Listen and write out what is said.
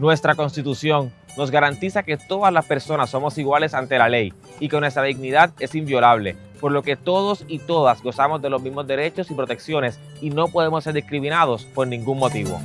Nuestra Constitución nos garantiza que todas las personas somos iguales ante la ley y que nuestra dignidad es inviolable, por lo que todos y todas gozamos de los mismos derechos y protecciones y no podemos ser discriminados por ningún motivo.